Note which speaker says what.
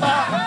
Speaker 1: Bamba.